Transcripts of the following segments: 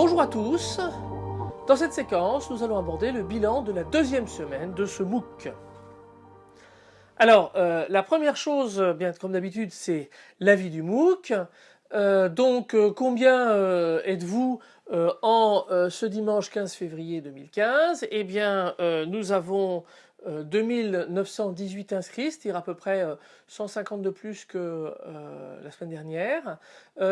Bonjour à tous Dans cette séquence, nous allons aborder le bilan de la deuxième semaine de ce MOOC. Alors, euh, la première chose, bien comme d'habitude, c'est l'avis du MOOC. Euh, donc, euh, combien êtes-vous en ce dimanche 15 février 2015 Eh bien, nous avons 2918 euh, inscrits, c'est-à-dire à peu près 150 euh, de plus que euh, la semaine dernière.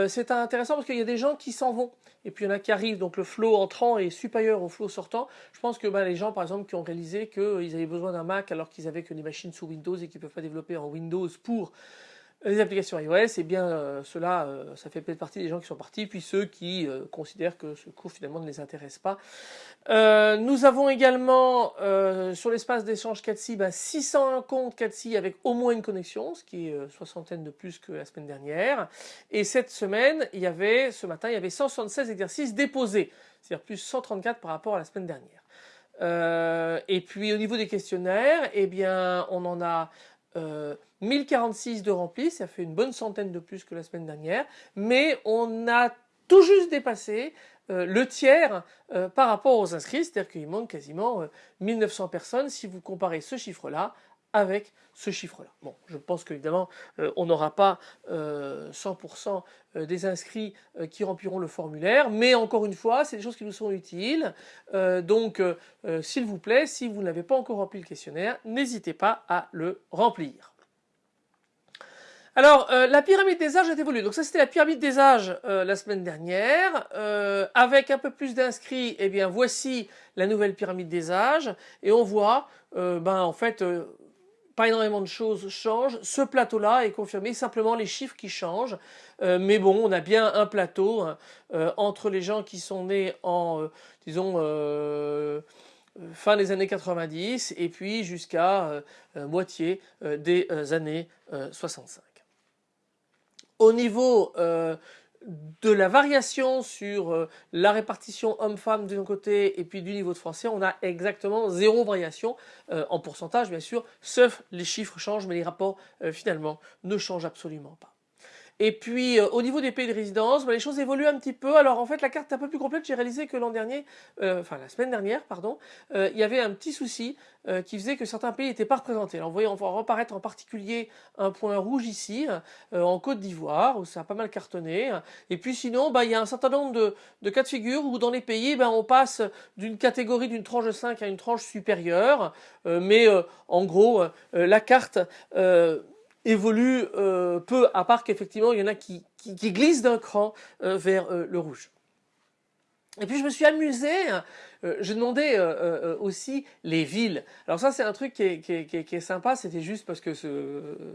c'est intéressant parce qu'il y a des gens qui s'en vont et puis il y en a qui arrivent, donc le flow entrant est supérieur au flow sortant. Je pense que ben, les gens par exemple qui ont réalisé qu'ils avaient besoin d'un Mac alors qu'ils avaient que des machines sous Windows et qu'ils ne peuvent pas développer en Windows pour les applications iOS, eh bien euh, cela, euh, ça fait peut-être partie des gens qui sont partis, puis ceux qui euh, considèrent que ce cours finalement ne les intéresse pas. nous avons également sur l'espace d'échange 4 ben, 601 comptes 4 avec au moins une connexion, ce qui est soixantaine de plus que la semaine dernière. Et cette semaine, il y avait, ce matin, il y avait 176 exercices déposés, c'est-à-dire plus 134 par rapport à la semaine dernière. et puis au niveau des questionnaires, eh bien, on en a 1046 de remplis, ça fait une bonne centaine de plus que la semaine dernière, mais on a tout juste dépassé euh, le tiers euh, par rapport aux inscrits, c'est-à-dire qu'il manque quasiment 1900 euh, personnes. Si vous comparez ce chiffre-là avec ce chiffre-là. Bon, je pense qu'évidemment, on n'aura pas 100% des inscrits qui rempliront le formulaire, mais encore une fois, c'est des choses qui nous sont utiles. donc, s'il vous plaît, si vous n'avez pas encore rempli le questionnaire, n'hésitez pas à le remplir. Alors, euh, la pyramide des âges a évolué. Donc ça, c'était la pyramide des âges euh, la semaine dernière. Euh, avec un peu plus d'inscrits, eh bien, voici la nouvelle pyramide des âges. Et on voit, ben, en fait, pas énormément de choses changent. Ce plateau-là est confirmé, simplement les chiffres qui changent. mais bon, on a bien un plateau hein, entre les gens qui sont nés en, disons, fin des années 90 et puis jusqu'à moitié des années 65. Au niveau euh, de la variation sur euh, la répartition homme-femme d'un côté et puis du niveau de français, on a exactement zéro variation euh, en pourcentage bien sûr, sauf les chiffres changent mais les rapports finalement ne changent absolument pas. Et puis euh, au niveau des pays de résidence, bah, les choses évoluent un petit peu. Alors en fait la carte est un peu plus complète. J'ai réalisé que l'an dernier, euh, enfin la semaine dernière, pardon, euh, il y avait un petit souci qui faisait que certains pays n'étaient pas représentés. Alors vous voyez, on va reparaître en particulier un point rouge ici, en Côte d'Ivoire, où ça a pas mal cartonné. Et puis sinon, bah, il y a un certain nombre de, de cas de figure où dans les pays, bah, on passe d'une catégorie d'une tranche de 5 à une tranche supérieure. mais en gros, la carte évolue euh, peu, à part qu'effectivement il y en a qui, glissent d'un cran euh, vers euh, le rouge. Et puis je me suis amusé euh, je demandais euh, euh, aussi les villes. Alors ça c'est un truc qui est, sympa, c'était juste parce que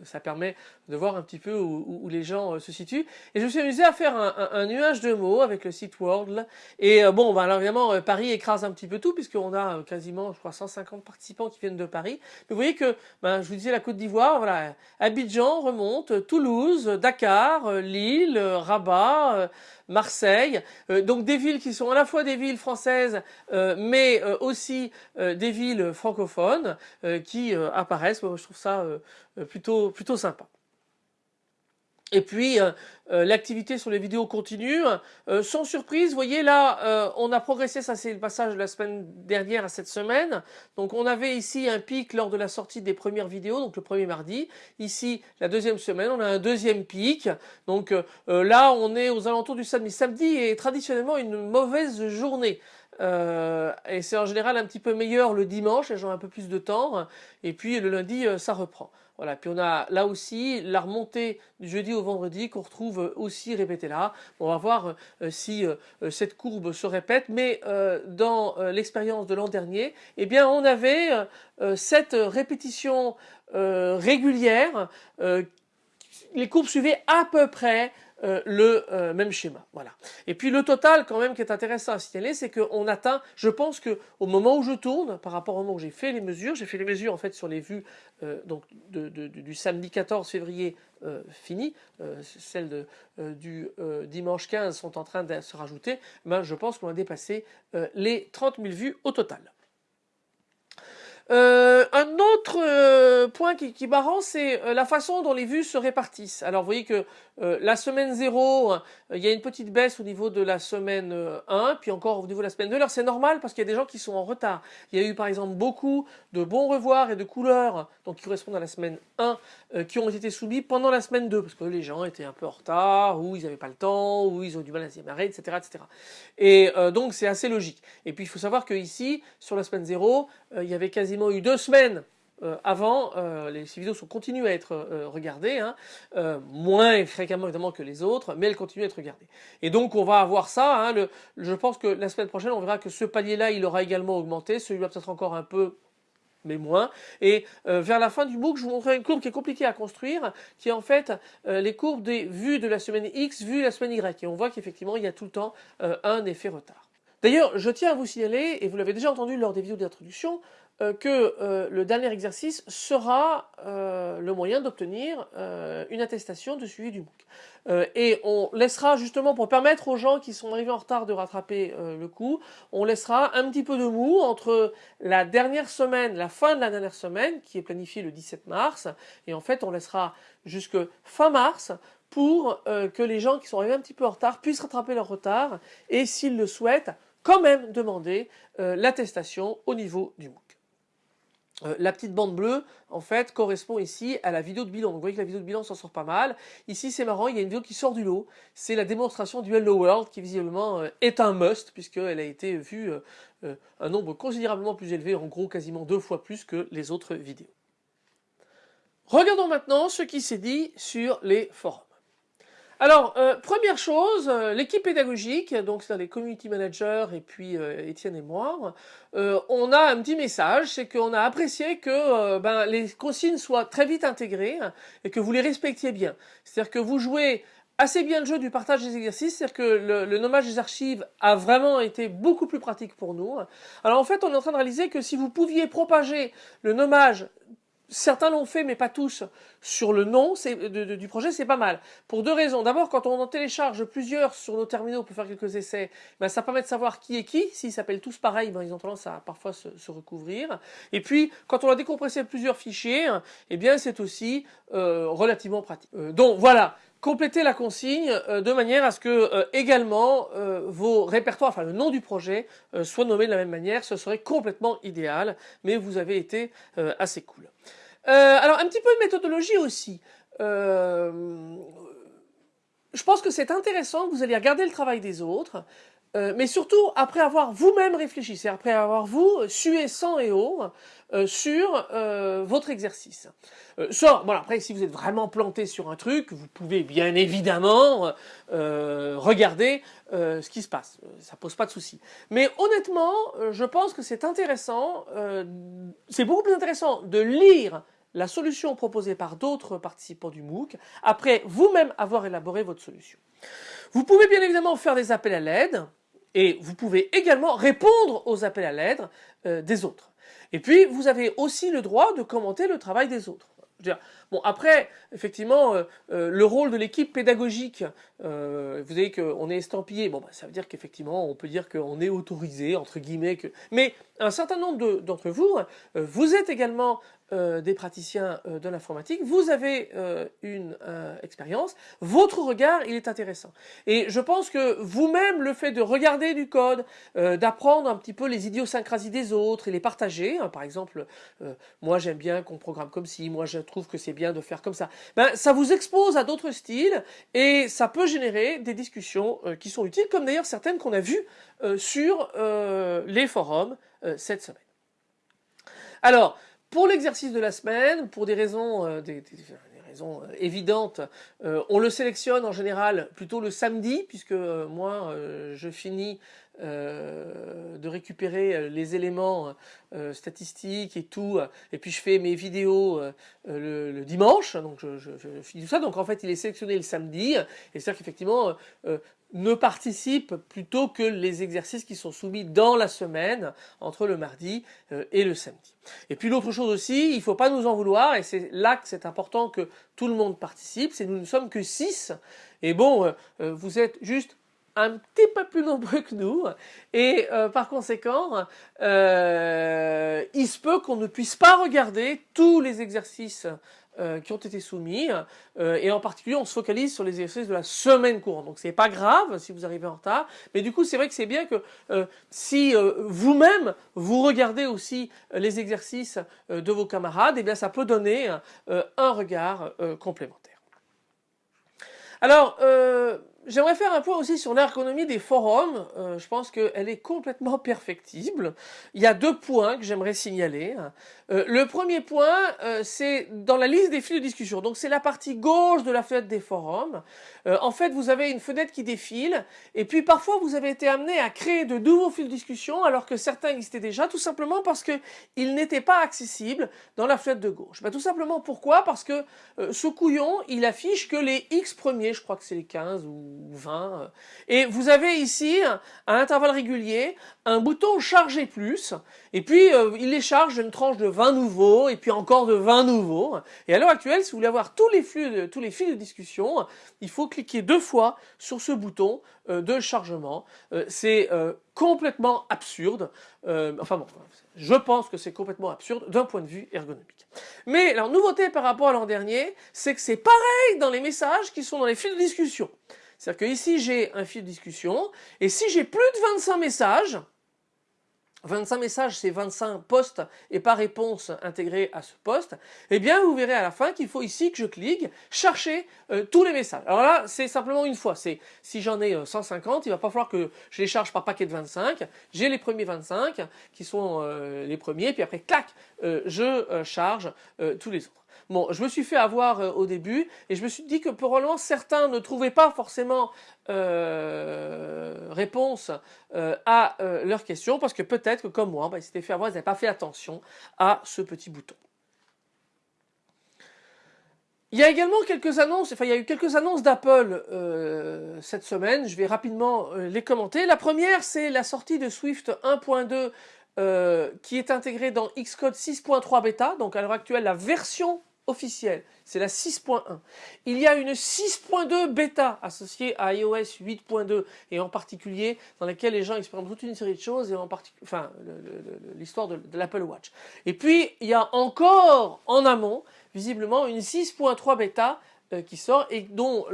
ça permet de voir un petit peu où, les gens se situent. Et je me suis amusé à faire un, nuage de mots avec le site World. Et bon, ben, alors évidemment Paris écrase un petit peu tout puisqu'on a quasiment, je crois, 150 participants qui viennent de Paris. Mais vous voyez que, ben, je vous disais la Côte d'Ivoire, voilà, Abidjan remonte, Toulouse, Dakar, Lille, Rabat. Marseille, donc des villes qui sont à la fois des villes françaises euh, mais euh, aussi euh, des villes francophones qui apparaissent. je trouve ça plutôt, plutôt sympa. Et puis l'activité sur les vidéos continue. sans surprise, vous voyez là, on a progressé, ça c'est le passage de la semaine dernière à cette semaine. Donc on avait ici un pic lors de la sortie des premières vidéos, donc le premier mardi. Ici, la deuxième semaine, on a un deuxième pic. Donc là, on est aux alentours du samedi. Samedi est traditionnellement une mauvaise journée. Euh, et c'est en général un petit peu meilleur le dimanche, les gens ont un peu plus de temps, et puis le lundi euh, ça reprend. Voilà, puis on a là aussi la remontée du jeudi au vendredi qu'on retrouve aussi répétée là. On va voir euh, si cette courbe se répète, mais dans l'expérience de l'an dernier, eh bien on avait cette répétition régulière, les courbes suivaient à peu près euh, le euh, même schéma. Voilà. Et puis le total quand même qui est intéressant à signaler, c'est qu'on atteint, je pense que au moment où je tourne, par rapport au moment où j'ai fait les mesures, j'ai fait les mesures en fait sur les vues euh, donc du samedi 14 février fini, celles du dimanche 15 sont en train de se rajouter, ben, je pense qu'on a dépassé les 30 000 vues au total. un autre point point qui, qui est marrant, c'est la façon dont les vues se répartissent. Alors vous voyez que la semaine 0, il y a une petite baisse au niveau de la semaine 1, puis encore au niveau de la semaine 2. Alors c'est normal parce qu'il y a des gens qui sont en retard. Il y a eu par exemple beaucoup de bons revoirs et de couleurs, donc qui correspondent à la semaine 1, qui ont été soumis pendant la semaine 2, parce que les gens étaient un peu en retard, ou ils n'avaient pas le temps, ou ils ont du mal à s'y démarrer, etc., etc. Et donc c'est assez logique. Et puis il faut savoir que ici, sur la semaine 0, il y avait quasiment eu deux semaines euh, avant, euh, ces vidéos sont continuent à être euh, regardées, hein, moins fréquemment évidemment que les autres, mais elles continuent à être regardées. Et donc on va avoir ça, hein, je pense que la semaine prochaine on verra que ce palier-là il aura également augmenté, celui-là peut-être encore un peu mais moins. Et vers la fin du MOOC, je vous montrerai une courbe qui est compliquée à construire, qui est en fait les courbes des vues de la semaine X, vues de la semaine Y. Et on voit qu'effectivement, il y a tout le temps un effet retard. D'ailleurs, je tiens à vous signaler, et vous l'avez déjà entendu lors des vidéos d'introduction, euh, que euh, le dernier exercice sera euh, le moyen d'obtenir une attestation de suivi du MOOC. et on laissera justement, pour permettre aux gens qui sont arrivés en retard de rattraper le coup, on laissera un petit peu de mou entre la dernière semaine, la fin de la dernière semaine, qui est planifiée le 17 mars, et en fait on laissera jusque fin mars pour que les gens qui sont arrivés un petit peu en retard puissent rattraper leur retard, et s'ils le souhaitent, quand même demander l'attestation au niveau du MOOC. Euh, la petite bande bleue, en fait, correspond ici à la vidéo de bilan. Donc, vous voyez que la vidéo de bilan s'en sort pas mal. Ici, c'est marrant, il y a une vidéo qui sort du lot. C'est la démonstration du Hello World, qui visiblement euh, est un must, puisqu'elle a été vue euh, un nombre considérablement plus élevé, en gros quasiment deux fois plus que les autres vidéos. Regardons maintenant ce qui s'est dit sur les forums. Alors, euh, première chose, euh, l'équipe pédagogique, donc c'est les community managers et puis euh, Étienne et moi, on a un petit message, c'est qu'on a apprécié que ben, les consignes soient très vite intégrées et que vous les respectiez bien. C'est-à-dire que vous jouez assez bien le jeu du partage des exercices, c'est-à-dire que le, le, nommage des archives a vraiment été beaucoup plus pratique pour nous. Alors en fait, on est en train de réaliser que si vous pouviez propager le nommage Certains l'ont fait, mais pas tous. Sur le nom du projet, c'est pas mal. Pour deux raisons. D'abord, quand on en télécharge plusieurs sur nos terminaux pour faire quelques essais, ben, ça permet de savoir qui est qui. S'ils s'appellent tous pareil, ben, ils ont tendance à parfois se, recouvrir. Et puis, quand on a décompressé plusieurs fichiers, eh bien, c'est aussi euh, relativement pratique. Euh, donc voilà, complétez la consigne euh, de manière à ce que également vos répertoires, enfin le nom du projet, soit nommé de la même manière. Ce serait complètement idéal, mais vous avez été assez cool. Euh, alors un petit peu de méthodologie aussi. Euh, je pense que c'est intéressant que vous allez regarder le travail des autres, euh, mais surtout après avoir vous-même réfléchi, c'est après avoir vous sué sang et eau sur votre exercice. soit, bon après si vous êtes vraiment planté sur un truc, vous pouvez bien évidemment regarder ce qui se passe, ça pose pas de souci. Mais honnêtement, je pense que c'est intéressant, c'est beaucoup plus intéressant de lire la solution proposée par d'autres participants du MOOC, après vous-même avoir élaboré votre solution. Vous pouvez bien évidemment faire des appels à l'aide, et vous pouvez également répondre aux appels à l'aide euh, des autres. Et puis, vous avez aussi le droit de commenter le travail des autres. Bon, après, effectivement, euh, euh, le rôle de l'équipe pédagogique, vous savez qu'on est estampillé, bon, bah, ça veut dire qu'effectivement, on peut dire qu'on est autorisé, entre guillemets, que... mais un certain nombre d'entre vous, vous êtes également des praticiens de l'informatique, vous avez une expérience, votre regard, il est intéressant. Et je pense que vous-même, le fait de regarder du code, d'apprendre un petit peu les idiosyncrasies des autres et les partager, hein, par exemple, moi j'aime bien qu'on programme comme ci, moi je trouve que c'est bien de faire comme ça. Ben, ça vous expose à d'autres styles et ça peut générer des discussions euh, qui sont utiles, comme d'ailleurs certaines qu'on a vues euh, sur euh, les forums cette semaine. Alors, pour l'exercice de la semaine, pour des raisons, des, raisons évidentes, on le sélectionne en général plutôt le samedi, puisque moi, je finis euh, de récupérer euh, les éléments euh, statistiques et tout, et puis je fais mes vidéos le, dimanche, donc je, je, je, finis tout ça, donc en fait il est sélectionné le samedi, et c'est-à-dire qu'effectivement ne participe plutôt que les exercices qui sont soumis dans la semaine entre le mardi et le samedi. Et puis l'autre chose aussi, il ne faut pas nous en vouloir, et c'est là que c'est important que tout le monde participe, c'est nous ne sommes que 6, et bon, vous êtes juste un petit peu plus nombreux que nous et euh, par conséquent euh, il se peut qu'on ne puisse pas regarder tous les exercices euh, qui ont été soumis et en particulier on se focalise sur les exercices de la semaine courante. Donc c'est pas grave si vous arrivez en retard mais du coup c'est vrai que c'est bien que si vous-même vous regardez aussi les exercices de vos camarades et eh bien ça peut donner un regard complémentaire. Alors J'aimerais faire un point aussi sur l'ergonomie des forums. Euh, je pense qu'elle est complètement perfectible. Il y a deux points que j'aimerais signaler. Euh, le premier point, euh, c'est dans la liste des fils de discussion. Donc c'est la partie gauche de la fenêtre des forums. en fait, vous avez une fenêtre qui défile. Et puis parfois, vous avez été amené à créer de nouveaux fils de discussion alors que certains existaient déjà, tout simplement parce qu'ils n'étaient pas accessibles dans la fenêtre de gauche. Ben, tout simplement pourquoi? Parce que ce couillon, il affiche que les X premiers, je crois que c'est les 15 ou 20. Euh. Et vous avez ici, à intervalles réguliers, un bouton charger plus, et puis euh, il les charge une tranche de 20 nouveaux, et puis encore de 20 nouveaux. Et à l'heure actuelle, si vous voulez avoir tous les flux, de, tous les fils de discussion, il faut cliquer deux fois sur ce bouton euh, de chargement. c'est complètement absurde. enfin bon, je pense que c'est complètement absurde d'un point de vue ergonomique. Mais la nouveauté par rapport à l'an dernier, c'est que c'est pareil dans les messages qui sont dans les fils de discussion. C'est-à-dire que ici j'ai un fil de discussion et si j'ai plus de 25 messages, 25 messages c'est 25 postes et pas réponse intégrée à ce poste, eh bien vous verrez à la fin qu'il faut ici que je clique chercher euh, tous les messages. Alors là c'est simplement une fois, c'est si j'en ai 150, euh, il va pas falloir que je les charge par paquet de 25, j'ai les premiers 25 qui sont euh, les premiers, puis après clac, je charge tous les autres. Bon, je me suis fait avoir euh, au début et je me suis dit que probablement certains ne trouvaient pas forcément euh, réponse euh, à leurs questions parce que peut-être que comme moi, bah, ils s'étaient fait avoir, ils n'avaient pas fait attention à ce petit bouton. Il y a également quelques annonces, enfin il y a eu quelques annonces d'Apple cette semaine, je vais rapidement les commenter. La première c'est la sortie de Swift 1.2 qui est intégrée dans Xcode 6.3 bêta, donc à l'heure actuelle la version officielle, c'est la 6.1. Il y a une 6.2 bêta associée à iOS 8.2 et en particulier dans laquelle les gens expérimentent toute une série de choses et en particulier, l'histoire de, l'Apple Watch. Et puis il y a encore en amont, visiblement, une 6.3 bêta euh, qui sort et dont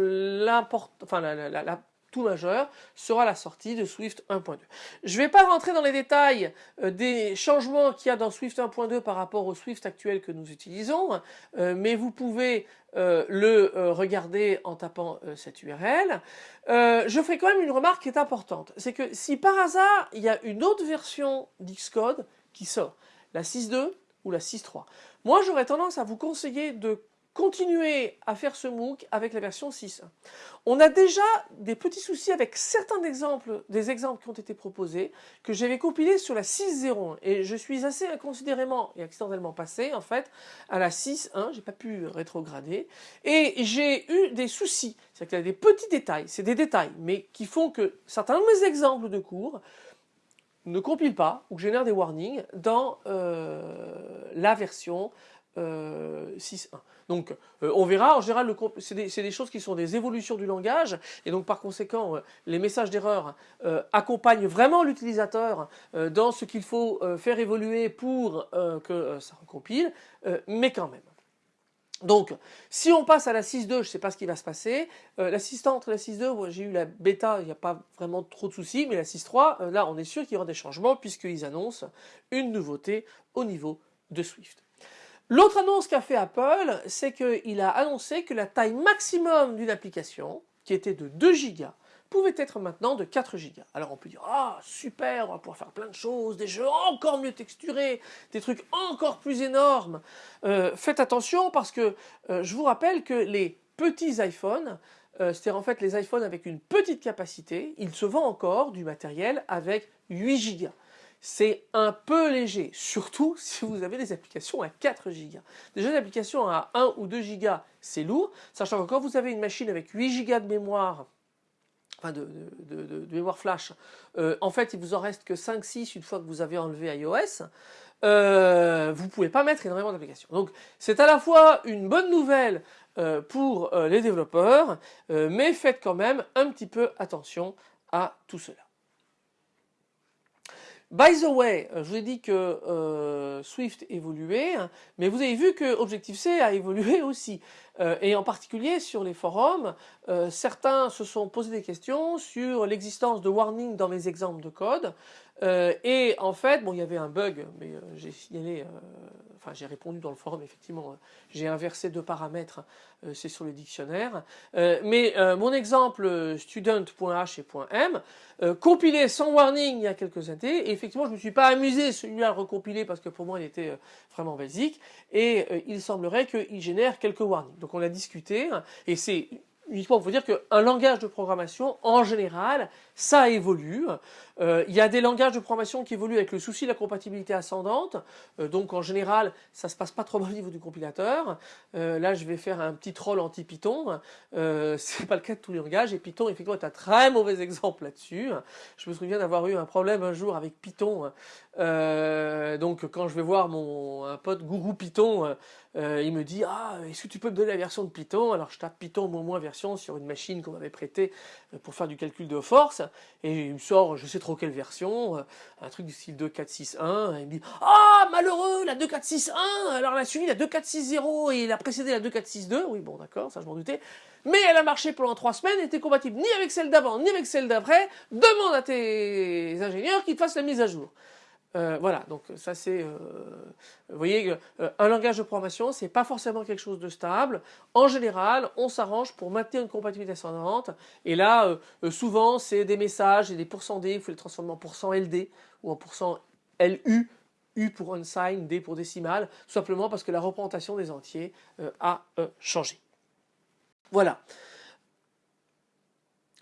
enfin, la, la tout majeur sera la sortie de Swift 1.2. Je ne vais pas rentrer dans les détails euh, des changements qu'il y a dans Swift 1.2 par rapport au Swift actuel que nous utilisons, euh, mais vous pouvez euh, le regarder en tapant cette URL. je ferai quand même une remarque qui est importante, c'est que si par hasard il y a une autre version d'Xcode qui sort, la 6.2 ou la 6.3, moi j'aurais tendance à vous conseiller de continuer à faire ce MOOC avec la version 6. On a déjà des petits soucis avec certains exemples, des exemples qui ont été proposés, que j'avais compilés sur la 6.01 et je suis assez inconsidérément et accidentellement passé en fait à la 6.1, j'ai pas pu rétrograder. Et j'ai eu des soucis, c'est-à-dire qu'il y a des petits détails, c'est des détails, mais qui font que certains de mes exemples de cours ne compilent pas ou génèrent des warnings dans euh, la version 6.1. Euh, donc euh, on verra, en général c'est des, choses qui sont des évolutions du langage et donc par conséquent euh, les messages d'erreur accompagnent vraiment l'utilisateur dans ce qu'il faut faire évoluer pour que ça recompile, mais quand même. Donc, si on passe à la 6.2, je ne sais pas ce qui va se passer. L'assistant entre la 6.2, j'ai eu la bêta, il n'y a pas vraiment trop de soucis, mais la 6.3, là, on est sûr qu'il y aura des changements puisqu'ils annoncent une nouveauté au niveau de Swift. L'autre annonce qu'a fait Apple, c'est qu'il a annoncé que la taille maximum d'une application, qui était de 2 Go, pouvait être maintenant de 4 Go. Alors on peut dire, ah super, on va pouvoir faire plein de choses, des jeux encore mieux texturés, des trucs encore plus énormes. Euh, faites attention parce que euh, je vous rappelle que les petits iPhones, euh, c'est-à-dire en fait les iPhones avec une petite capacité, ils se vendent encore du matériel avec 8 Go c'est un peu léger, surtout si vous avez des applications à 4 Go. Déjà, des applications à 1 ou 2 Go, c'est lourd, sachant que quand vous avez une machine avec 8 Go de mémoire, enfin de, mémoire flash, euh, en fait, il vous en reste que 5-6 une fois que vous avez enlevé iOS, euh, vous ne pouvez pas mettre énormément d'applications. Donc, c'est à la fois une bonne nouvelle euh, pour les développeurs, mais faites quand même un petit peu attention à tout cela. By the way, je vous ai dit que Swift évoluait, mais vous avez vu que Objective-C a évolué aussi. et en particulier sur les forums, certains se sont posé des questions sur l'existence de warnings dans mes exemples de code. Et en fait, bon, il y avait un bug, mais j'ai signalé enfin j'ai répondu dans le forum effectivement, j'ai inversé deux paramètres, euh, c'est sur le dictionnaire. Euh, mais euh, mon exemple student.h et .m, compilé sans warning il y a quelques années, et effectivement je ne me suis pas amusé celui-là à le recompiler parce que pour moi il était vraiment basique, et il semblerait qu'il génère quelques warnings. Donc on a discuté, et c'est uniquement pour dire qu'un langage de programmation, en général, ça évolue. Euh, il y a des langages de programmation qui évoluent avec le souci de la compatibilité ascendante. Euh, donc en général, ça se passe pas trop mal au niveau du compilateur. Euh, là, je vais faire un petit troll anti-Python. C'est pas le cas de tous les langages. Et Python, effectivement, est un très mauvais exemple là-dessus. Je me souviens d'avoir eu un problème un jour avec Python. donc quand je vais voir mon un pote Gougou Python, il me dit ah est-ce que tu peux me donner la version de Python? Alors je tape Python moins moins version sur une machine qu'on m'avait prêtée pour faire du calcul de force. Et il me sort je sais trop quelle version, un truc du style 2.4.6.1 et il me dit ah malheureux la 2.4.6.1 alors elle a suivi la 2.4.6.0 et il a précédé la 2.4.6.2 oui bon d'accord ça je m'en doutais. Mais elle a marché pendant trois semaines, n'était compatible ni avec celle d'avant ni avec celle d'après, demande à tes ingénieurs qu'ils te fassent la mise à jour. Euh, voilà, donc ça c'est, euh, vous voyez, euh, un langage de programmation, c'est pas forcément quelque chose de stable. En général, on s'arrange pour maintenir une compatibilité ascendante. Et là, souvent, c'est des messages et des pourcents D, il faut les transformer en pourcent LD ou en pourcent LU, U pour unsigned, D pour décimal, simplement parce que la représentation des entiers a changé. Voilà.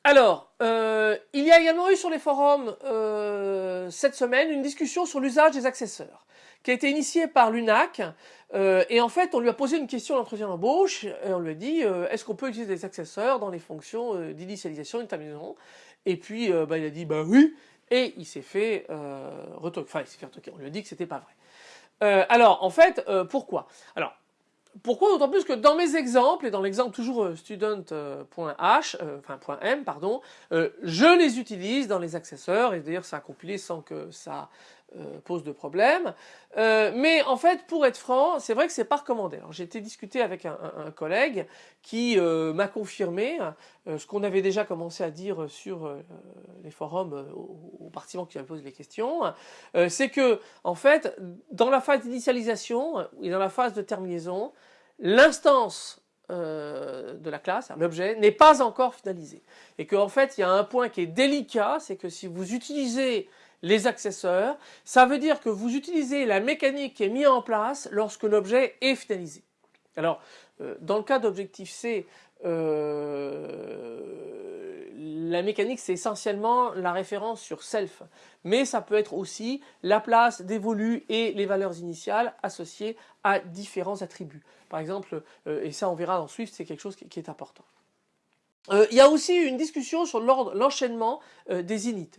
Alors, euh, il y a également eu sur les forums euh, cette semaine une discussion sur l'usage des accesseurs qui a été initiée par l'UNAC euh, et en fait on lui a posé une question d'entretien d'embauche et on lui a dit est-ce qu'on peut utiliser des accesseurs dans les fonctions d'initialisation et de terminaison et puis bah, il a dit bah oui et il s'est fait retoquer, enfin il s'est fait retoquer, on lui a dit que c'était pas vrai. alors en fait pourquoi? Alors pourquoi D'autant plus que dans mes exemples, et dans l'exemple toujours euh, student.h, euh, enfin .m, pardon, euh, je les utilise dans les accesseurs, et d'ailleurs ça a compilé sans que ça pose de problème. mais en fait, pour être franc, c'est vrai que c'est pas recommandé. Alors j'ai été discuter avec un, collègue qui m'a confirmé ce qu'on avait déjà commencé à dire sur les forums aux, participants qui avaient posé les questions, c'est que en fait, dans la phase d'initialisation et dans la phase de terminaison, l'instance euh, de la classe, l'objet, n'est pas encore finalisé. Et qu'en fait, il y a un point qui est délicat, c'est que si vous utilisez les accesseurs, ça veut dire que vous utilisez la mécanique qui est mise en place lorsque l'objet est finalisé. Alors, euh, dans le cas d'Objective-C, euh, la mécanique c'est essentiellement la référence sur self, mais ça peut être aussi la place d'évolu et les valeurs initiales associées à différents attributs. Par exemple, euh, et ça on verra dans Swift, c'est quelque chose qui, est important. Euh, il y a aussi une discussion sur l'enchaînement euh, des init.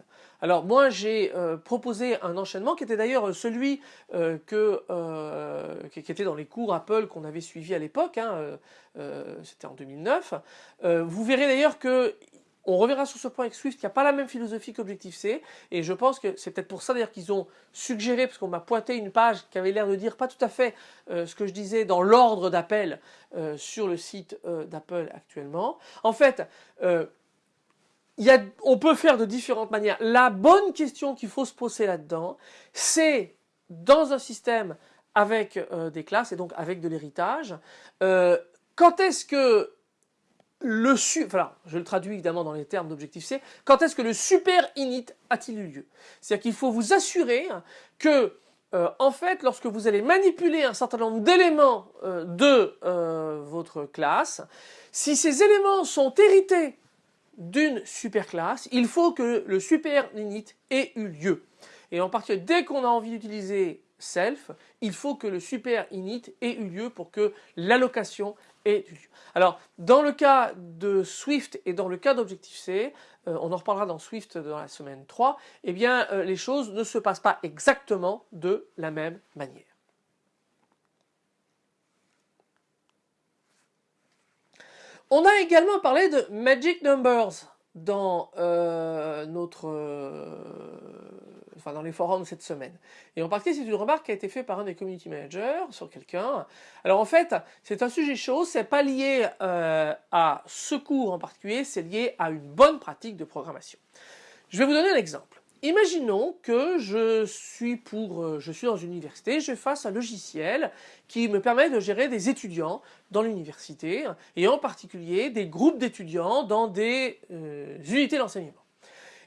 Alors moi j'ai proposé un enchaînement qui était d'ailleurs celui que, qui était dans les cours Apple qu'on avait suivi à l'époque, hein, c'était en 2009. vous verrez d'ailleurs que on reverra sur ce point avec Swift, il n'y a pas la même philosophie qu'Objective-C, et je pense que c'est peut-être pour ça d'ailleurs qu'ils ont suggéré, parce qu'on m'a pointé une page qui avait l'air de dire pas tout à fait euh, ce que je disais dans l'ordre d'appel euh, sur le site euh, d'Apple actuellement. En fait, on peut faire de différentes manières. La bonne question qu'il faut se poser là-dedans, c'est dans un système avec des classes et donc avec de l'héritage, quand est-ce que je le traduis évidemment dans les termes d'objectif C, quand est-ce que le super init a-t-il eu lieu? C'est-à-dire qu'il faut vous assurer que, euh, en fait, lorsque vous allez manipuler un certain nombre d'éléments euh, de euh, votre classe, si ces éléments sont hérités d'une super classe, il faut que le super init ait eu lieu. Et en particulier, dès qu'on a envie d'utiliser self, il faut que le super init ait eu lieu pour que l'allocation Alors, dans le cas de Swift et dans le cas d'Objective-C, euh, on en reparlera dans Swift dans la semaine 3, eh bien, euh, les choses ne se passent pas exactement de la même manière. On a également parlé de Magic Numbers dans notre dans les forums cette semaine. Et en particulier, c'est une remarque qui a été faite par un des community managers sur quelqu'un. Alors en fait, c'est un sujet chaud, c'est pas lié à ce cours en particulier, c'est lié à une bonne pratique de programmation. Je vais vous donner un exemple. Imaginons que je suis, pour, euh, je suis dans une université, je fasse un logiciel qui me permet de gérer des étudiants dans l'université et en particulier des groupes d'étudiants dans des euh, unités d'enseignement.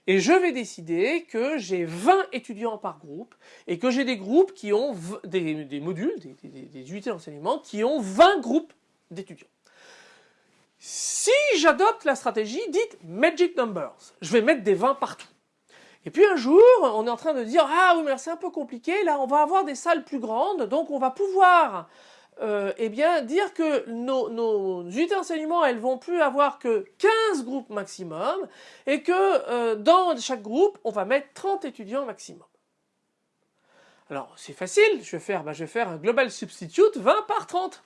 Et je vais décider que j'ai 20 étudiants par groupe et que j'ai des groupes qui ont des, modules, des unités d'enseignement qui ont 20 groupes d'étudiants. Si j'adopte la stratégie dite Magic Numbers, je vais mettre des 20 partout. Et puis un jour, on est en train de dire ah oui mais c'est un peu compliqué, là on va avoir des salles plus grandes, donc on va pouvoir euh, eh bien dire que nos, nos unités d'enseignement elles vont plus avoir que 15 groupes maximum et que euh, dans chaque groupe on va mettre 30 étudiants maximum. Alors c'est facile, je vais faire, bah, je vais faire un global substitute 20 par 30.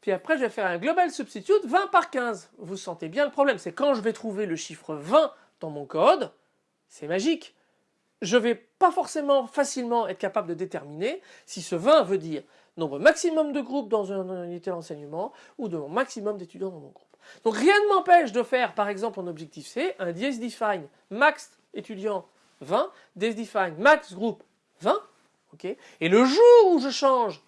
Puis après je vais faire un global substitute 20 par 15. Vous sentez bien le problème, c'est quand je vais trouver le chiffre 20 dans mon code, c'est magique. Je ne vais pas forcément facilement être capable de déterminer si ce 20 veut dire nombre maximum de groupes dans une unité d'enseignement ou de maximum d'étudiants dans mon groupe. Donc rien ne m'empêche de faire par exemple en objectif C un define max étudiant 20, define max groupe 20, et le jour où je change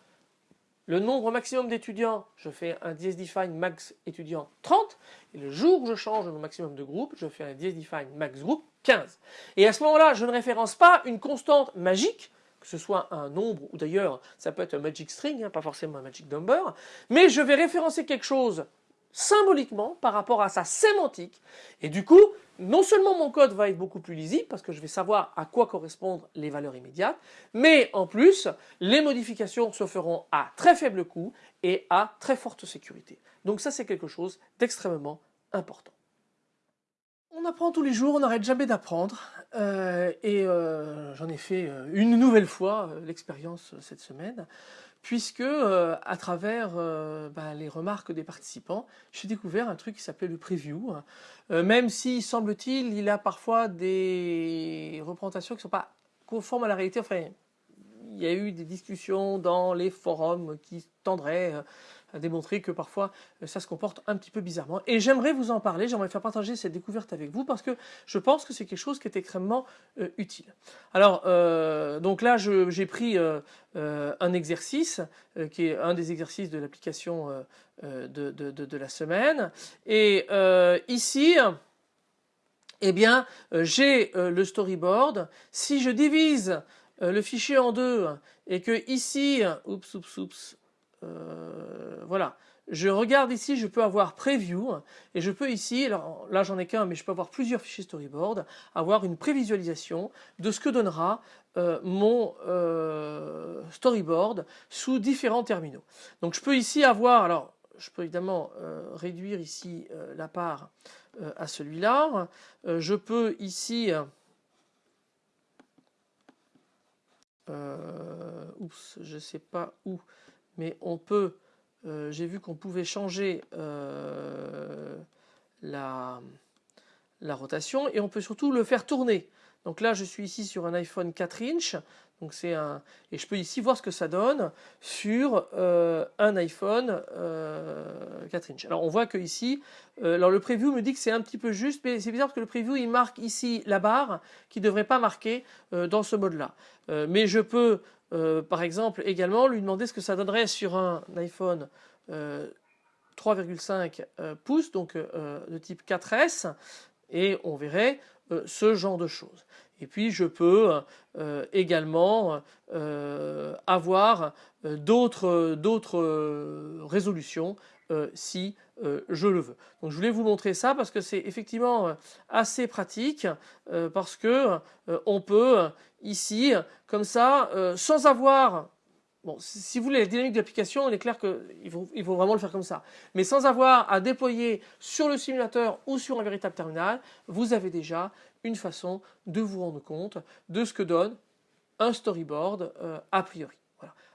le nombre maximum d'étudiants, je fais un define max étudiant 30, et le jour où je change le maximum de groupes, je fais un define max groupe 15. Et à ce moment-là, je ne référence pas une constante magique, que ce soit un nombre, ou d'ailleurs ça peut être un magic string, hein, pas forcément un magic number, mais je vais référencer quelque chose symboliquement par rapport à sa sémantique. Et du coup, non seulement mon code va être beaucoup plus lisible parce que je vais savoir à quoi correspondent les valeurs immédiates, mais en plus, les modifications se feront à très faible coût et à très forte sécurité. Donc ça, c'est quelque chose d'extrêmement important. On apprend tous les jours, on n'arrête jamais d'apprendre. Euh, et euh, j'en ai fait euh, une nouvelle fois l'expérience cette semaine puisque à travers bah, les remarques des participants, j'ai découvert un truc qui s'appelait le preview. Même si, semble-t-il, il a parfois des représentations qui ne sont pas conformes à la réalité. Enfin, il y a eu des discussions dans les forums qui tendraient démontrer que parfois euh, ça se comporte un petit peu bizarrement. Et j'aimerais vous en parler, j'aimerais faire partager cette découverte avec vous parce que je pense que c'est quelque chose qui est extrêmement euh, utile. Alors, euh, donc là, j'ai pris un exercice qui est un des exercices de l'application de, de, la semaine. Et ici, eh bien, j'ai le storyboard. Si je divise le fichier en deux et que ici, oups, oups, oups, euh, voilà. Je regarde ici, je peux avoir preview et je peux ici, alors là j'en ai qu'un mais je peux avoir plusieurs fichiers storyboard, avoir une prévisualisation de ce que donnera euh, mon euh, storyboard sous différents terminaux. Donc je peux ici avoir, alors je peux évidemment réduire ici la part à celui-là, je peux ici oups, je sais pas où mais on peut, euh, j'ai vu qu'on pouvait changer euh, la, la, rotation et on peut surtout le faire tourner. Donc là je suis ici sur un iPhone 4 inch donc c'est un et je peux ici voir ce que ça donne sur euh, un iPhone 4 inch. Alors on voit que ici, alors le preview me dit que c'est un petit peu juste, mais c'est bizarre parce que le preview il marque ici la barre qui ne devrait pas marquer dans ce mode-là. mais je peux euh, par exemple, également lui demander ce que ça donnerait sur un iPhone 3,5 euh, euh, pouces, donc de type 4S, et on verrait ce genre de choses. Et puis je peux également avoir d'autres résolutions si je le veux. Donc je voulais vous montrer ça parce que c'est effectivement assez pratique parce que on peut ici, comme ça, euh, sans avoir... Si vous voulez la dynamique de l'application, il est clair qu'il faut, vraiment le faire comme ça. Mais sans avoir à déployer sur le simulateur ou sur un véritable terminal, vous avez déjà une façon de vous rendre compte de ce que donne un storyboard euh, a priori.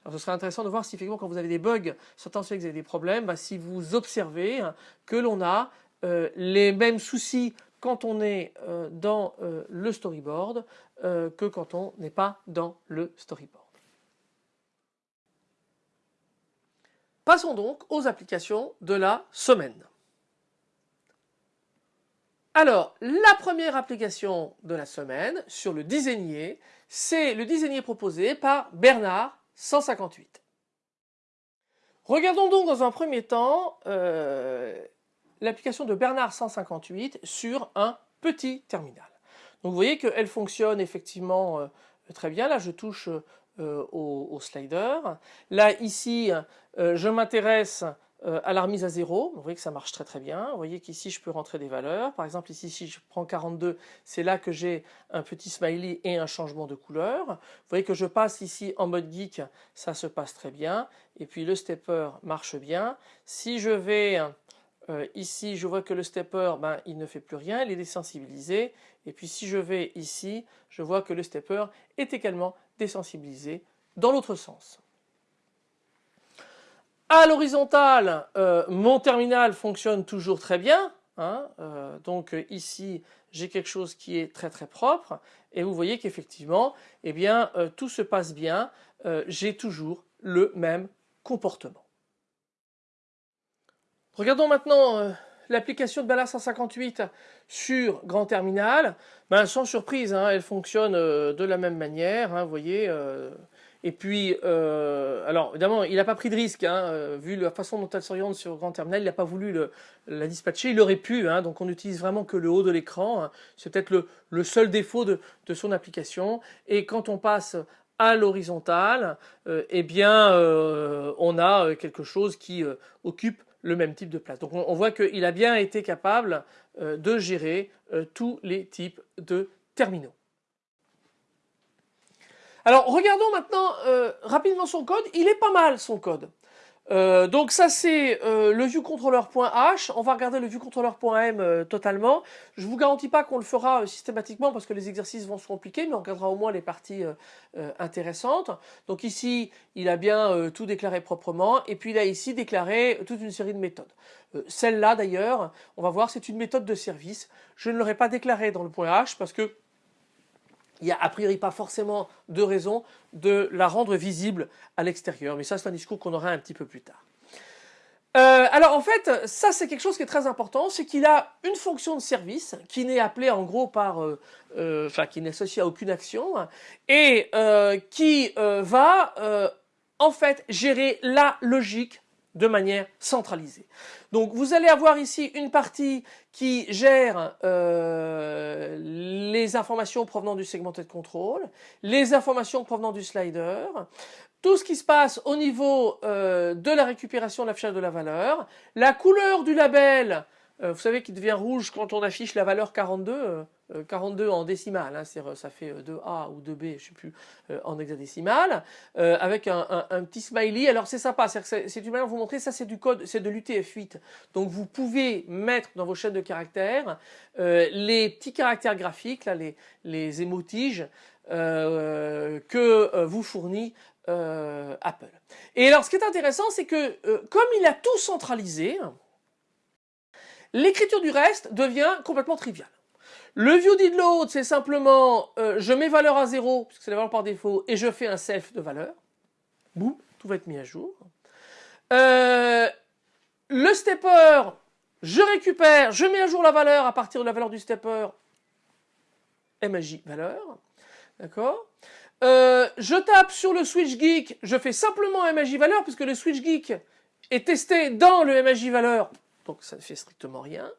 Alors ce serait intéressant de voir si effectivement quand vous avez des bugs, certains que vous avez des problèmes, bah, si vous observez que l'on a euh, les mêmes soucis quand on est dans le storyboard que quand on n'est pas dans le storyboard. Passons donc aux applications de la semaine. Alors, la première application de la semaine sur le designier, c'est le designier proposé par Bernard 158. Regardons donc dans un premier temps euh, l'application de Bernard 158 sur un petit terminal. Donc vous voyez qu'elle fonctionne effectivement euh, très bien. Là, je touche euh, au, slider. Là, ici, euh, je m'intéresse euh, à la remise à zéro. Vous voyez que ça marche très très bien. Vous voyez qu'ici, je peux rentrer des valeurs. Par exemple, ici, si je prends 42, c'est là que j'ai un petit smiley et un changement de couleur. Vous voyez que je passe ici en mode geek, ça se passe très bien. Et puis le stepper marche bien. Si je vais ici, je vois que le stepper, ben, il ne fait plus rien, il est désensibilisé. Et puis si je vais ici, je vois que le stepper est également désensibilisé dans l'autre sens. À l'horizontale, euh, mon terminal fonctionne toujours très bien. Hein, euh, donc ici, j'ai quelque chose qui est très très propre. Et vous voyez qu'effectivement, eh bien, euh, tout se passe bien. j'ai toujours le même comportement. Regardons maintenant l'application de Bala 158 sur Grand Terminal, ben, sans surprise, hein, elle fonctionne euh, de la même manière, hein, vous voyez. Euh, et puis, euh, alors évidemment, il n'a pas pris de risque, hein, vu la façon dont elle s'oriente sur Grand Terminal, il n'a pas voulu la dispatcher, il aurait pu, donc on n'utilise vraiment que le haut de l'écran, c'est peut-être le, seul défaut de, son application. Et quand on passe à l'horizontale, eh bien, on a quelque chose qui occupe le même type de place. Donc on, voit qu'il a bien été capable euh, de gérer euh, tous les types de terminaux. Alors regardons maintenant euh, rapidement son code. Il est pas mal son code. Euh, donc ça c'est euh, le viewcontroller.h, on va regarder le viewcontroller.m euh, totalement. Je vous garantis pas qu'on le fera systématiquement parce que les exercices vont se compliquer, mais on regardera au moins les parties intéressantes. Donc ici il a bien tout déclaré proprement et puis il a ici déclaré toute une série de méthodes. Celle-là d'ailleurs, on va voir, c'est une méthode de service. Je ne l'aurais pas déclarée dans le .h parce que il n'y a a priori pas forcément de raison de la rendre visible à l'extérieur. Mais ça, c'est un discours qu'on aura un petit peu plus tard. Euh, alors en fait, ça c'est quelque chose qui est très important, c'est qu'il a une fonction de service qui n'est appelée en gros par, euh, euh, enfin qui n'est associée à aucune action et qui va en fait gérer la logique de manière centralisée. Donc vous allez avoir ici une partie qui gère euh, les informations provenant du segmented control, les informations provenant du slider, tout ce qui se passe au niveau euh, de la récupération de l'affichage de la valeur, la couleur du label euh, vous savez qu'il devient rouge quand on affiche la valeur 42, 42 euh, en décimale, hein, ça fait 2A euh, ou 2B, je ne sais plus, en hexadécimal, avec un, petit smiley. Alors c'est sympa, c'est une manière de vous montrer, ça c'est du code, c'est de l'UTF-8. Donc vous pouvez mettre dans vos chaînes de caractères les petits caractères graphiques, les, les émotiges, que vous fournit Apple. Et alors ce qui est intéressant, c'est que comme il a tout centralisé, L'écriture du reste devient complètement triviale. Le view did load, c'est simplement euh, je mets valeur à 0, puisque c'est la valeur par défaut, et je fais un self de valeur. Boum, tout va être mis à jour. Euh, le stepper, je récupère, je mets à jour la valeur à partir de la valeur du stepper, MAJ valeur. D'accord euh, Je tape sur le switch geek, je fais simplement MAJ valeur, puisque le switch geek est testé dans le MAJ valeur donc ça ne fait strictement rien.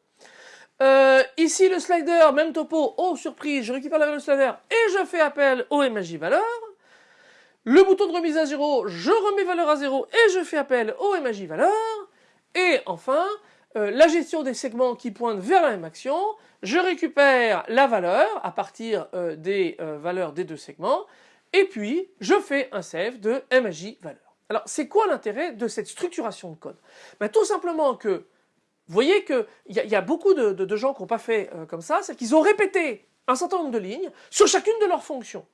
Euh, ici le slider, même topo, oh surprise, je récupère la valeur slider et je fais appel au MAJ valeur. Le bouton de remise à zéro, je remets valeur à zéro et je fais appel au MAJ valeur. Et enfin, euh, la gestion des segments qui pointent vers la même action, je récupère la valeur à partir euh, des valeurs des deux segments et puis je fais un save de MAJ valeur. Alors c'est quoi l'intérêt de cette structuration de code? Ben, Tout simplement que vous voyez qu'il y, a beaucoup de, gens qui n'ont pas fait euh, comme ça, c'est qu'ils ont répété un certain nombre de lignes sur chacune de leurs fonctions.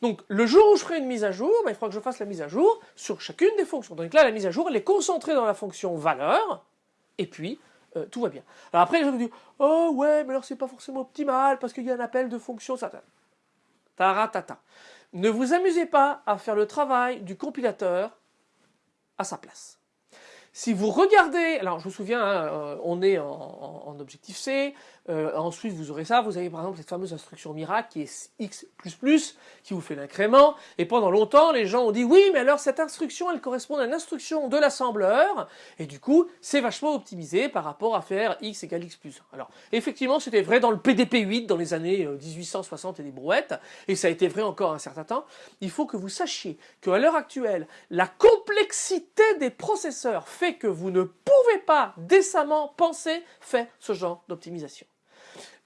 Donc le jour où je ferai une mise à jour, ben, il faudra que je fasse la mise à jour sur chacune des fonctions. Donc là, la mise à jour, elle est concentrée dans la fonction valeur, et puis tout va bien. Alors après, je vous dis, oh ouais, mais alors c'est pas forcément optimal parce qu'il y a un appel de fonction, ça. Taratata. Ne vous amusez pas à faire le travail du compilateur à sa place. Si vous regardez, alors je vous souviens, hein, euh, on est en, objectif C, euh, ensuite vous aurez ça, vous avez par exemple cette fameuse instruction miracle qui est x++, qui vous fait l'incrément, et pendant longtemps les gens ont dit oui mais alors cette instruction elle correspond à une instruction de l'assembleur, et du coup c'est vachement optimisé par rapport à faire x égale x plus 1. Alors effectivement c'était vrai dans le PDP 8 dans les années 1860 euh, et des brouettes, et ça a été vrai encore un certain temps, il faut que vous sachiez qu'à l'heure actuelle, la complexité des processeurs fait que vous ne pouvez pas décemment penser faire ce genre d'optimisation.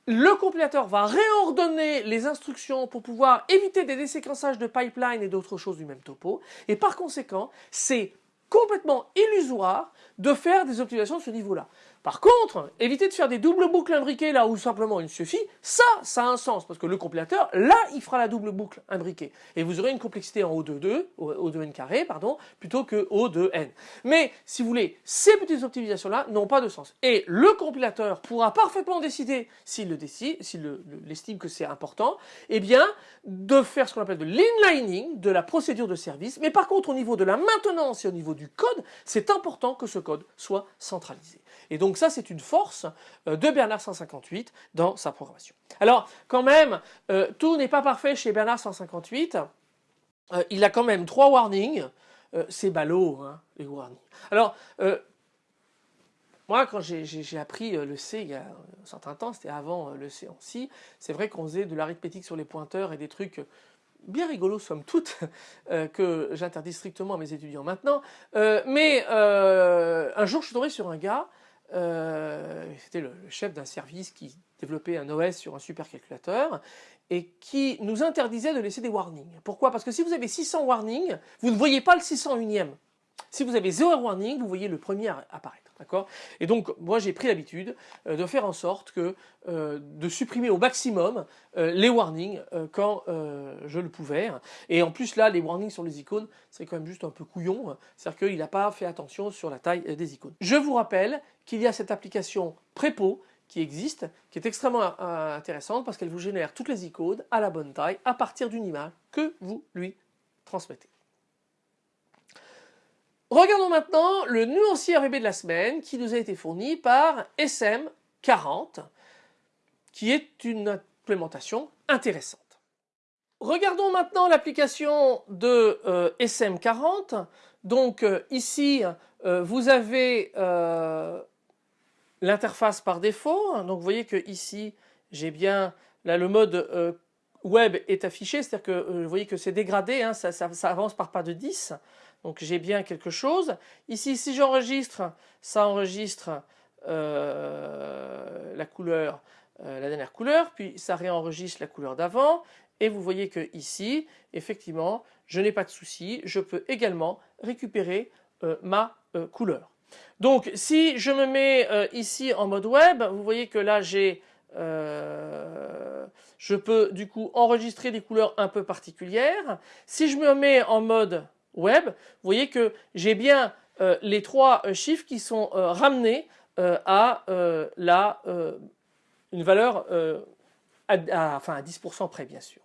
Le compilateur va réordonner les instructions pour pouvoir éviter des déséquençages de pipeline et d'autres choses du même topo. Et par conséquent, c'est complètement illusoire de faire des optimisations de ce niveau-là. Par contre, éviter de faire des doubles boucles imbriquées là où simplement il suffit, ça, ça a un sens parce que le compilateur, là, il fera la double boucle imbriquée et vous aurez une complexité en O de 2, O de n carré, pardon, plutôt que O de n. Mais si vous voulez, ces petites optimisations-là n'ont pas de sens. Et le compilateur pourra parfaitement décider, s'il le décide, s'il estime que c'est important, eh bien, de faire ce qu'on appelle de l'inlining, de la procédure de service. Mais par contre, au niveau de la maintenance et au niveau du code, c'est important que ce code soit centralisé. Et donc ça, c'est une force euh, de Bernard 158 dans sa programmation. Alors, quand même, euh, tout n'est pas parfait chez Bernard 158. Euh, il a quand même trois warnings. c'est ballot, hein, les warnings. Alors, moi, quand j'ai appris le C il y a un certain temps, c'était avant le C en C, c'est vrai qu'on faisait de l'arithmétique sur les pointeurs et des trucs bien rigolos somme toute, que j'interdis strictement à mes étudiants maintenant. mais un jour, je suis tombé sur un gars euh, c'était le, chef d'un service qui développait un OS sur un supercalculateur et qui nous interdisait de laisser des warnings. Pourquoi? Parce que si vous avez 600 warnings, vous ne voyez pas le 601e. Si vous avez 0 warning, vous voyez le premier apparaître. Et donc, moi, j'ai pris l'habitude euh, de faire en sorte que, euh, de supprimer au maximum euh, les warnings quand je le pouvais. Et en plus, là, les warnings sur les icônes, c'est quand même juste un peu couillon. C'est-à-dire qu'il n'a pas fait attention sur la taille des icônes. Je vous rappelle qu'il y a cette application Prépo qui existe, qui est extrêmement intéressante parce qu'elle vous génère toutes les icônes à la bonne taille à partir d'une image que vous lui transmettez. Regardons maintenant le nuancier RVB de la semaine qui nous a été fourni par SM40 qui est une implémentation intéressante. Regardons maintenant l'application de euh, SM40. Donc euh, ici, euh, vous avez l'interface par défaut. Donc vous voyez que ici, j'ai bien là le mode web est affiché, c'est-à-dire que vous voyez que c'est dégradé, hein, ça, ça, avance par pas de 10. Donc j'ai bien quelque chose. Ici, si j'enregistre, ça enregistre euh, euh, la dernière couleur, puis ça réenregistre la couleur d'avant. Et vous voyez que ici, effectivement, je n'ai pas de souci. Je peux également récupérer euh, ma couleur. Donc si je me mets ici en mode web, vous voyez que là j'ai je peux du coup enregistrer des couleurs un peu particulières. Si je me mets en mode web, vous voyez que j'ai bien euh, les trois euh, chiffres qui sont euh, ramenés à la, une valeur à, enfin à 10% près bien sûr.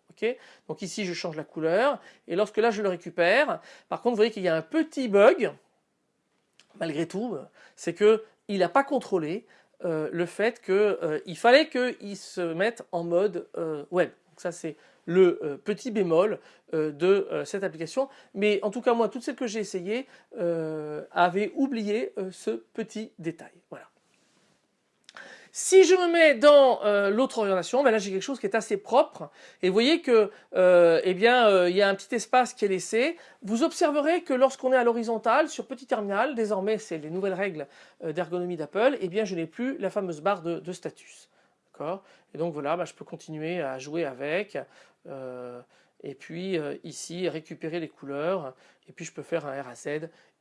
Donc ici je change la couleur et lorsque là je le récupère, par contre vous voyez qu'il y a un petit bug malgré tout, c'est qu'il n'a pas contrôlé le fait qu'il fallait qu'il se mette en mode web. Ça c'est le euh, petit bémol euh, de euh, cette application. Mais en tout cas, moi, toutes celles que j'ai essayées avaient oublié ce petit détail. Voilà. Si je me mets dans l'autre orientation, ben là j'ai quelque chose qui est assez propre. Et vous voyez que, eh bien, il y a un petit espace qui est laissé. Vous observerez que lorsqu'on est à l'horizontale sur petit terminal, désormais c'est les nouvelles règles d'ergonomie d'Apple, eh bien je n'ai plus la fameuse barre de, de status. Et donc voilà, bah, je peux continuer à jouer avec. Euh, et puis euh, ici, récupérer les couleurs. Et puis je peux faire un RAZ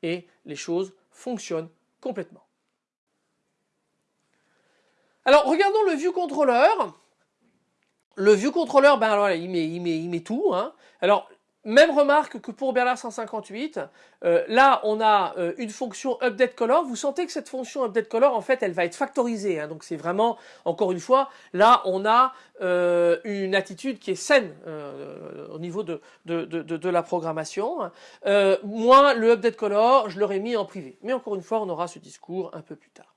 et les choses fonctionnent complètement. Alors regardons le view controller. Le view controller, ben alors il met, il met, il met tout. Hein. Alors même remarque que pour Bernard 158, euh, là on a euh, une fonction update color, vous sentez que cette fonction update color en fait elle va être factorisée, hein. donc c'est vraiment, encore une fois, là on a euh, une attitude qui est saine au niveau de, de, de, la programmation. moi le update color je l'aurais mis en privé, mais encore une fois on aura ce discours un peu plus tard.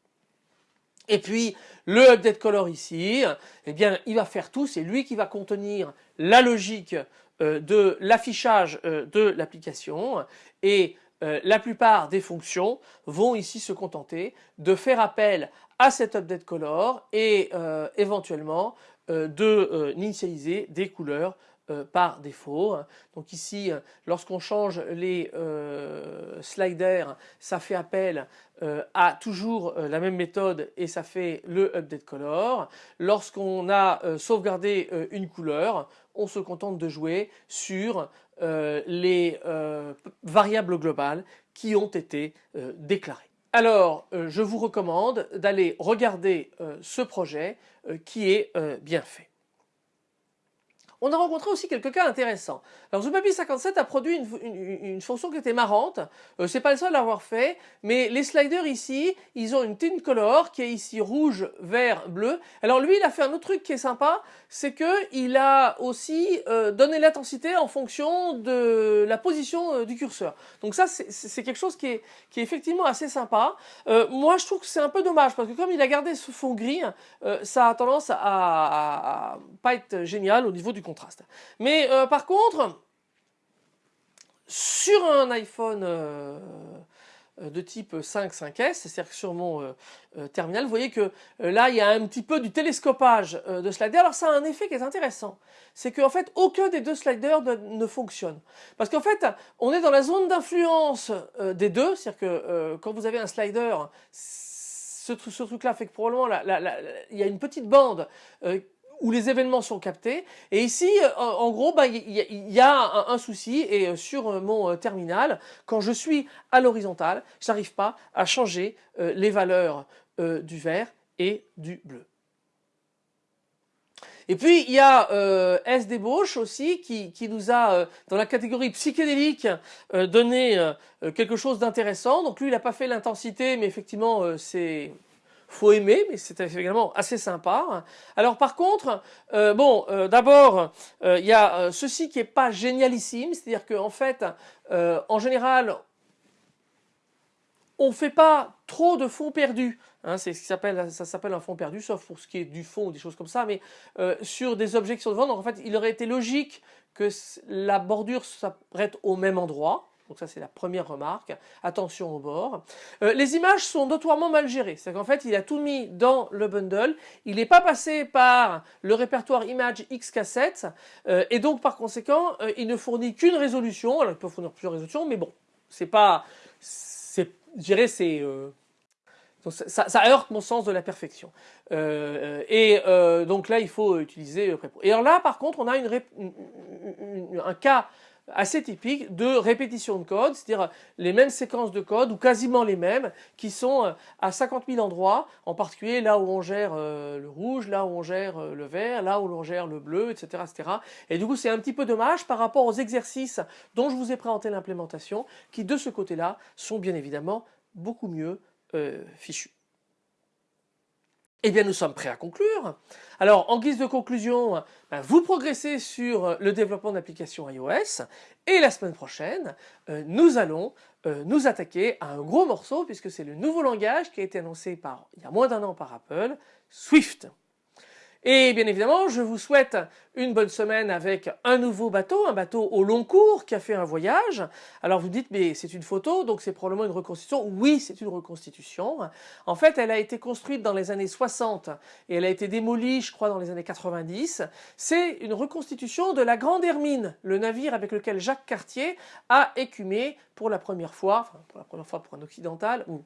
Et puis le update color ici, eh bien il va faire tout, c'est lui qui va contenir la logique de l'affichage euh, de l'application et euh, la plupart des fonctions vont ici se contenter de faire appel à cet update color et éventuellement de initialiser des couleurs par défaut. Donc ici, lorsqu'on change les sliders, ça fait appel à toujours la même méthode et ça fait le update color. Lorsqu'on a sauvegardé une couleur, on se contente de jouer sur euh, les euh, variables globales qui ont été euh, déclarées. Alors, je vous recommande d'aller regarder ce projet qui est bien fait. On a rencontré aussi quelques cas intéressants. Alors Zupapi 57 a produit une, fonction qui était marrante. Euh, c'est pas le seul à l'avoir fait, mais les sliders ici, ils ont une tint color qui est ici rouge, vert, bleu. Alors lui, il a fait un autre truc qui est sympa, c'est que il a aussi euh, donné l'intensité en fonction de la position euh, du curseur. Donc ça, c'est quelque chose qui est, qui est effectivement assez sympa. moi, je trouve que c'est un peu dommage parce que comme il a gardé ce fond gris, ça a tendance à, à, à, pas être génial au niveau du contraste. Mais euh, par contre, sur un iPhone euh, de type 5, 5S, c'est-à-dire sur mon euh, terminal, vous voyez que là il y a un petit peu du télescopage de slider. Alors ça a un effet qui est intéressant, c'est qu'en fait aucun des deux sliders ne, fonctionne. Parce qu'en fait on est dans la zone d'influence des deux, c'est-à-dire que quand vous avez un slider, ce, truc-là fait que probablement il y a une petite bande où les événements sont captés. Et ici, euh, en gros, bah, il y, a un, souci et euh, sur euh, mon terminal, quand je suis à l'horizontale, je n'arrive pas à changer les valeurs du vert et du bleu. Et puis il y a euh, S. Aussi qui, qui nous a, dans la catégorie psychédélique, donné quelque chose d'intéressant. Donc lui il n'a pas fait l'intensité, mais effectivement c'est faut aimer, mais c'est également assez sympa. Alors par contre, euh, bon, euh, d'abord, euh, il y a ceci qui est pas génialissime, c'est-à-dire qu'en fait, en général, on fait pas trop de fonds perdus. Hein, c'est ce qui s'appelle, ça s'appelle un fond perdu, sauf pour ce qui est du fond ou des choses comme ça. Mais sur des objets qui sont devant, donc en fait, il aurait été logique que la bordure s'apprête au même endroit. Donc ça c'est la première remarque. Attention au bord. Euh, les images sont notoirement mal gérées. C'est qu'en fait il a tout mis dans le bundle. Il n'est pas passé par le répertoire image X cassette euh, et donc par conséquent euh, il ne fournit qu'une résolution. Alors il peut fournir plusieurs résolutions, mais bon, c'est pas, je c'est ça, heurte mon sens de la perfection. Et donc là, il faut utiliser Et alors là, par contre, on a un cas assez typique de répétition de code, c'est-à-dire les mêmes séquences de code ou quasiment les mêmes qui sont euh, à 50 000 endroits, en particulier là où on gère euh, le rouge, là où on gère euh, le vert, là où on gère le bleu, etc. etc. Et du coup c'est un petit peu dommage par rapport aux exercices dont je vous ai présenté l'implémentation qui de ce côté-là sont bien évidemment beaucoup mieux fichus. Eh bien, nous sommes prêts à conclure. Alors, en guise de conclusion, ben, vous progressez sur le développement d'applications iOS et la semaine prochaine, euh, nous allons euh, nous attaquer à un gros morceau puisque c'est le nouveau langage qui a été annoncé par, il y a moins d'un an par Apple, Swift. Et bien évidemment, je vous souhaite une bonne semaine avec un nouveau bateau, un bateau au long cours qui a fait un voyage. Alors vous dites, mais c'est une photo, donc c'est probablement une reconstitution. Oui, c'est une reconstitution. En fait, elle a été construite dans les années 60 et elle a été démolie, je crois, dans les années 90. C'est une reconstitution de la Grande Hermine, le navire avec lequel Jacques Cartier a écumé pour la première fois, pour la première fois pour un occidental, ou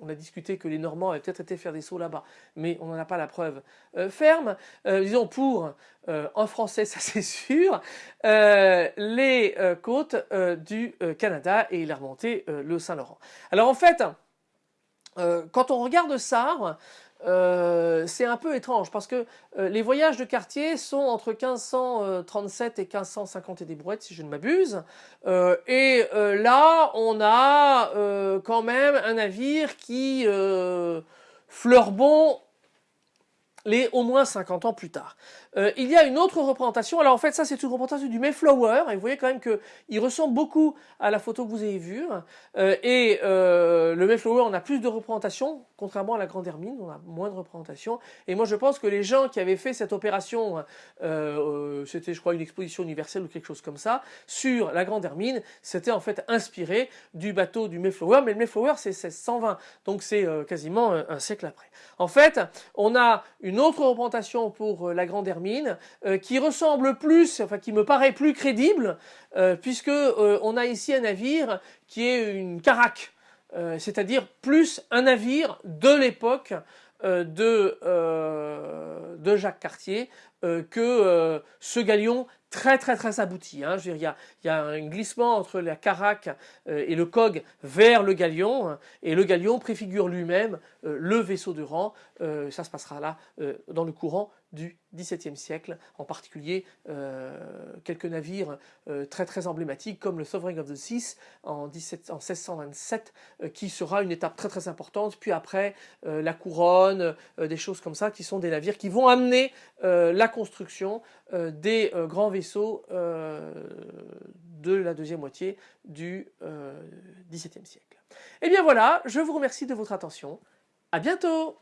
on a discuté que les Normands avaient peut-être été faire des sauts là-bas, mais on n'en a pas la preuve euh, ferme. Euh, disons pour, euh, en français ça c'est sûr, les côtes du Canada et il a remonté le Saint-Laurent. Alors en fait, quand on regarde ça, c'est un peu étrange parce que les voyages de Cartier sont entre 1537 et 1550 et des brouettes si je ne m'abuse. et là, on a quand même un navire qui bon les au moins 50 ans plus tard. Euh, il y a une autre représentation, alors en fait ça c'est une représentation du Mayflower, et vous voyez quand même qu'il ressemble beaucoup à la photo que vous avez vue, euh, et euh, le Mayflower on a plus de représentations, contrairement à la Grande Hermine, on a moins de représentations, et moi je pense que les gens qui avaient fait cette opération, c'était je crois une exposition universelle ou quelque chose comme ça, sur la Grande Hermine, c'était en fait inspiré du bateau du Mayflower, mais le Mayflower c'est 1620, donc c'est quasiment un siècle après. En fait, on a une autre représentation pour la Grande Hermine, euh, qui ressemble plus, enfin qui me paraît plus crédible, euh, puisque euh, on a ici un navire qui est une caraque, c'est-à-dire plus un navire de l'époque de, de Jacques Cartier que ce galion très très très abouti. Hein. il, y a, un glissement entre la caraque euh, et le cog vers le galion, hein. et le galion préfigure lui-même euh, le vaisseau de rang. Euh, ça se passera là dans le courant du XVIIe siècle, en particulier quelques navires très très emblématiques comme le Sovereign of the Seas en, 1627, qui sera une étape très très importante, puis après la couronne, des choses comme ça, qui sont des navires qui vont amener la construction des grands vaisseaux de la deuxième moitié du XVIIe siècle. Et eh bien voilà, je vous remercie de votre attention. À bientôt